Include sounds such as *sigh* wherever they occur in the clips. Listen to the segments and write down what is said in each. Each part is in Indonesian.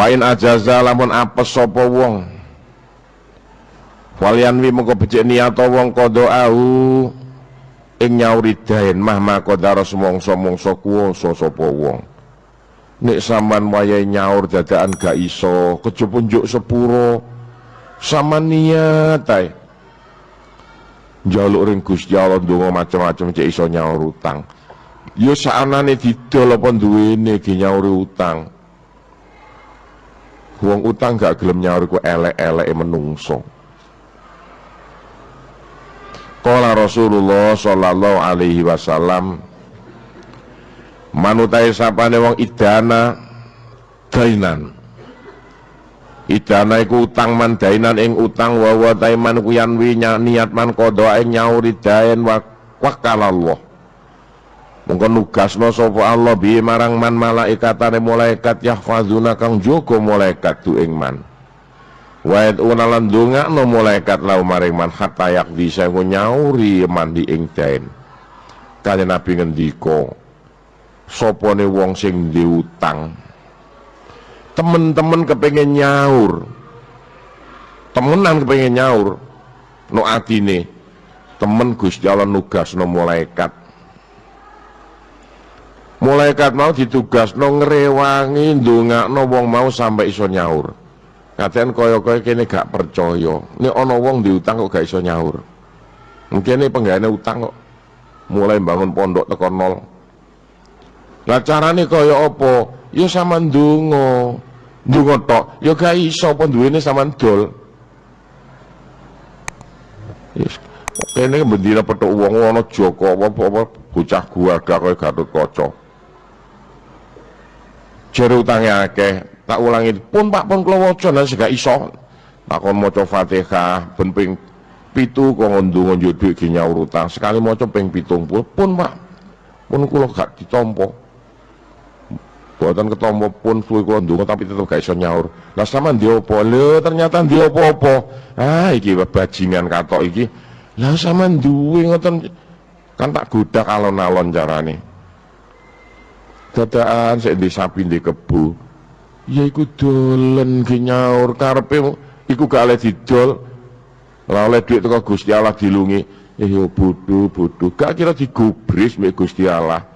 Wain ajaza lamun apes sapa wong. Walian wi mengko becik niat wong qada'ahu ing nyauri daen mah makodaro semongso-mongso kuwasa sapa wong. Nek sampean wayahe nyaur dadakan gak iso kejaba njuk sepuro sama niat ae. Njaluk ring Gusti Allah ndonga macam-macam cek iso nyaur utang. Ya saanane didol apa duwene ge nyaur utang wong utang gak gelem nyaur ku elek-eleke menungso. Kala Rasulullah sallallahu alaihi wasallam manutai sapane wong idana dainan. Idana iku utang man dainan ing utang wa wa taiman kuyan wi niat man qada ing nyauri daen wa wakalallah Mongko nugasno sapa Allah bi marang man malaikatane malaikat yahfazuna kang jaga malaikat tu ing man Wa unalan no malaikat lau maring man hatta yak bisa nyauri mandi ing dain. Kali Nabi ngendika, sopone wong sing diutang. Temen-temen kepengen nyaur. Temenan kepengen nyaur. No atine temen Gusti Allah nugas no malaikat. Malaikat mau ditugas no ngrewangi ndongakno wong mau sampai iso nyaur. Katen kaya-kaya kene gak percaya. Nek ana wong diutang kok gak iso nyaur. Mungkin ini penggane utang kok mulai bangun pondok teko nol. Lah carane kaya apa? Ya sama ndonga. Ndonga tok, ya gak iso apa duwene sampean dol. Yes. Kene bendina petuk wong ana Joko apa-apa bocah gua gak kaya Kaca. Jere utange akeh, tak ulangi pun pak pun kalau waca nang gak iso. Takon maca Fatihah ben ping pitu kok ndonga njodhek ge nyaur utang. Sekali maca ping 70 pun pak pun kula gak ditampa buatan ketompo pun suwe kula ndonga tapi tetep gak iso nyaur. Lah sama ndi apa? Lho ternyata ndi apa-apa. Ah iki bajingan katok iki. Lah sama duwe ngoten kan tak godak alon-alon carane dadaan sik di sapi di kebu ya iku dolen ge nyaur. Karepe iku gak oleh didol. Ora oleh duit teko Gusti Allah dilungi. Eh yo bodho bodho. Gak kira digubris mek Gusti Allah.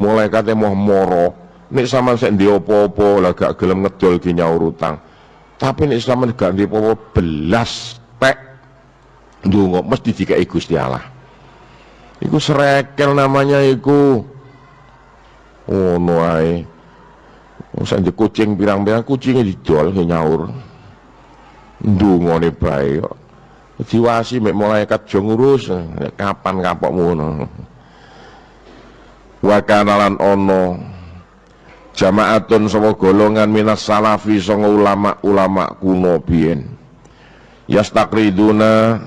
Mulai kate moh moro. Nek sampean sik ndek apa-apa lah gak gelem ngedol ge nyaur utang. Tapi nek sampean gak ndek apa-apa belas pek ndonga mesti dikai Gusti Allah. Iku serekel namanya iku oh no ae di kucing pirang-pirang kucingnya didol nyaur. Ndungone bae kok. Diwasi mek malaikat jo ngurus kapan kapok ngono. Wa kanalan jamaatun sapa golongan minas salafi sanga ulama-ulama kuno biyen. Yastakriduna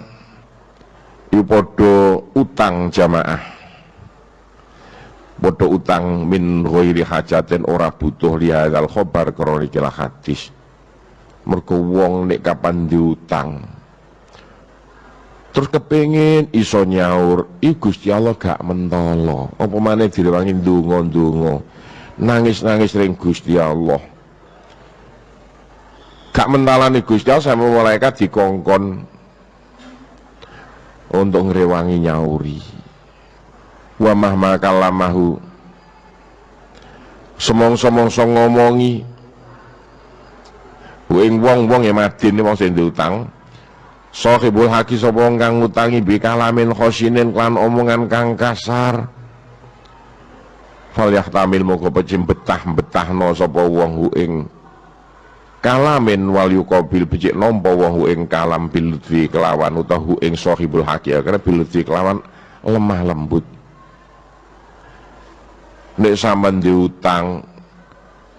ipodo utang jamaah Bodoh utang min ghairi hajatin ora butuh lihadal khobar kroni kila hadis. Mergo wong nek kapan diutang. Terus kepingin iso nyaur i Gusti Allah gak mentolo. Apa maneh direwangi ndonga-ndonga. Nangis-nangis ring Gusti Allah. Gak mentalani Gusti Allah sama malaikat dikongkon untuk ngerewangi nyauri wa mahma kalamahu. Semong-semongso ngomongi. Wing wong-wong ya madin wong sing diutang sahibul haki sapa kang ngutangi bi kalamin khosinin klan omongan kang kasar. Fal yahtamil moko pecim betah-betahno sapa wong hu ing kalamin wal yuqabil becik nampa wong hu ing kalam bilutfi kelawan utawa hu ing sahibul haki karena bilutfi kelawan lemah lembut nek sampean diutang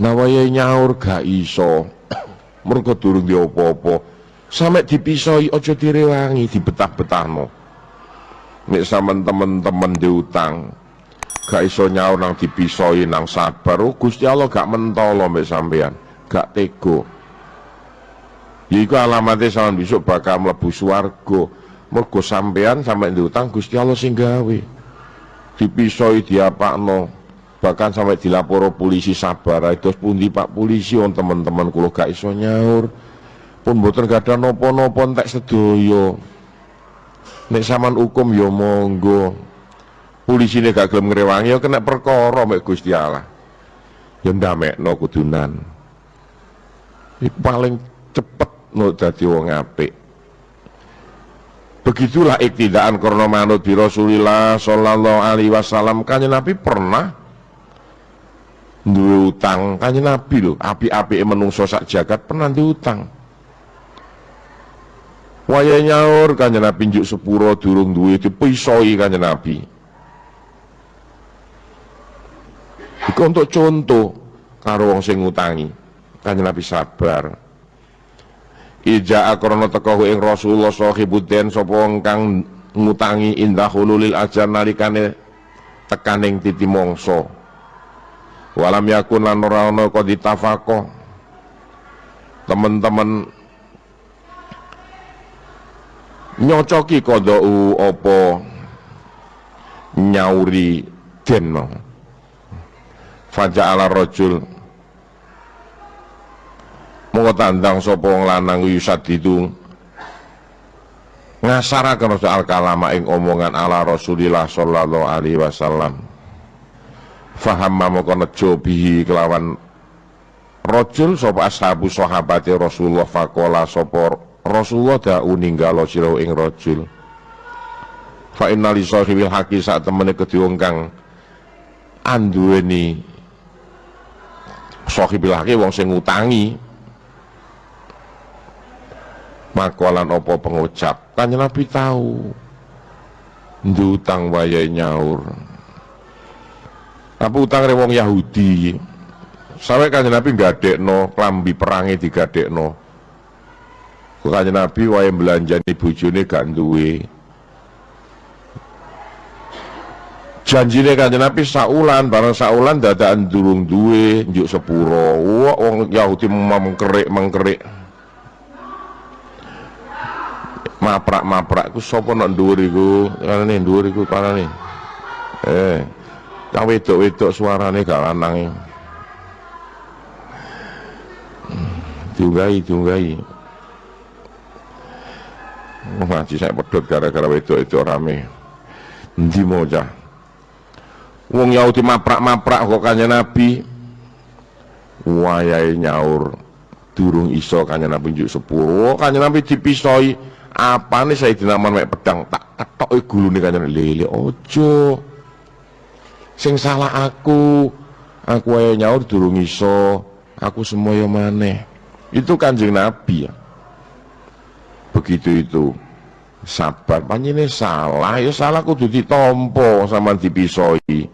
nawaya nyaur gak iso *clears throat* mergo durung di apa-apa. Sampe dipisoi aja direwangi dibetah-betahno. Nek sampean temen-temen diutang gak iso nyaur nang dipisoi nang sabar. Oh, Gusti Allah gak mentolo mbek sampean gak tego Iku alamatnya sampean besok bakal mlebu swarga. Mergo sampean sampe diutang Gusti Allah sing gawe. Dipisoi diapakno bahkan sampai dilaporo polisi sabar. Terus pundi Pak? Polisi on teman-teman kulo gak iso nyaur. Pun boten gak ada nopo-nopo entek sedoyo nek saman hukum yo ya monggo. Polisi ini gak gelem ngrewangi yo ya kena perkara mek Gusti Allah. Yo ya ndamekno kudunan. Iku paling cepet no dadi wong apik. Begitulah iktidaan karena manut di Rasulullah Sallallahu Alaihi Wasallam. Kanya Nabi pernah duwe utang. Kanya Nabi loh api-api menungso sak jagat pernah diutang Waya nyaur kanya Nabi njuk sepuro durung duwe dipisoi kanya Nabi. Iku untuk contoh karo wong sing ngutangi. Kanya Nabi sabar. Ija akrono teko ing Rasulullah sahibuddin sapa kang ngutangi indah hululil ajar nalikane tekaning titi mongso. Walam yakun lan ora ana kok ditafaqo. Teman-teman nyocoki kodou opo nyauri denno. Faja ala rojul monggo tandang sapa wong lanang itu ngasaraken soal kalama ing omongan ala Rasulillah sallallahu alaihi wasallam faham mongko nejo bihi kelawan rajul sapa ashabu sahabate Rasulullah faqala sapa Rasulullah da'u ninggalo sira ing rajul. Fa inna li sahibil haqi sak temene wong kang anduweni sahibil haqi wong sing ngutangi makolan opo pengucap. Kan Nabi tahu ndutang wayai nyaur apa utang rewong Yahudi. Sampai kan Nabi nggak no klambi perangi no kan Nabi wayai belanja nih bujune gak duwe. Janjine kanjeng Nabi saulan barang saulan dadaan durung duwe njuk sepuro. Wah wong Yahudi mengkerik mengkerik maprak-maprak ku sapa nak dhuwur iku? Kanane dhuwur iku kanane eh kang wedok-wedok suarane gak lanang. Diunggahi diunggahi. Oh, ngaji saya pedot gara-gara wedok itu rame Ndi moja Wong Yahudi maprak-maprak kok kanya Nabi. Wayai nyaur. Durung iso kanya Nabi njuk sepuluh. Kanya Nabi dipisoi apa nih saya tidak mek pedang? Tak ketok gulu nih kanjeng lele ojo sing salah aku aku ayo nyaur durung iso aku semua yang mana itu kanjeng nabi ya. Begitu itu. Sabar panjene salah ya salah kudu ditompo sama dipisoi.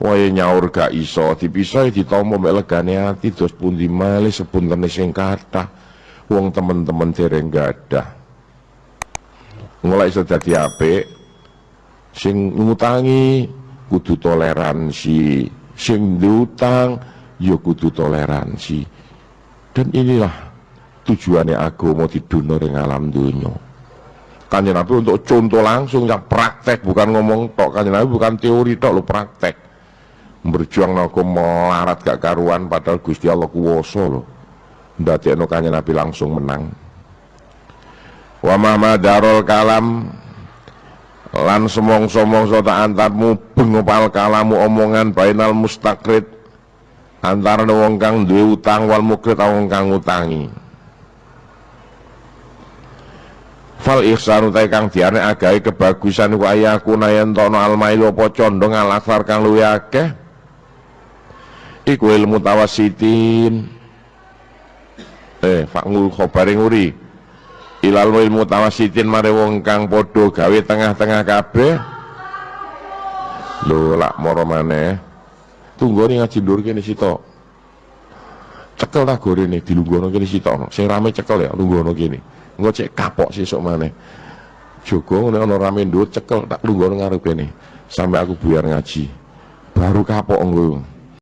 Wae nyaur gak iso dipisoi ditompo mek legane ati terus pundi malih sepuntene sing kathah. Wong temen-temen dereng gadah. Mulai iso dadi apik sing ngutangi kudu toleransi. Sing diutang ya kudu toleransi. Dan inilah tujuannya mau tidur ring alam dunia. Kanjeng Nabi untuk contoh langsung yang praktek. Bukan ngomong tok. Kanjeng Nabi bukan teori tok lo praktek. Berjuang aku melarat gak karuan padahal Gusti Allah kuwoso lo ndadekno kanjeng Nabi langsung menang. Wa darul kalam lan semong-somong tak antarmu bengopal kalamu omongan bainal mustakrid antara wong kang duwe utang wal mukrid wong kang utangi fal ihsan utai kang diane agai kebagusan ku ayaku nayan tono almailu apa condong alaksar kang luwe akeh? Iku ilmu tawasitin. Eh fakngul khobaring uri ilal ilmu tawasitin mare wong kang gawe tengah-tengah kabeh. Lho lak moro maneh. Tunggu nih ngaji dur kene sitok cekel tak gorene dilungguhno kene sitok sing rame cekel ya lungguhno kene. Engko cek kapok sesuk maneh. Joko nek ana rame ndur cekel tak lungguhno ngarep kene sampai aku buyar ngaji. Baru kapok engko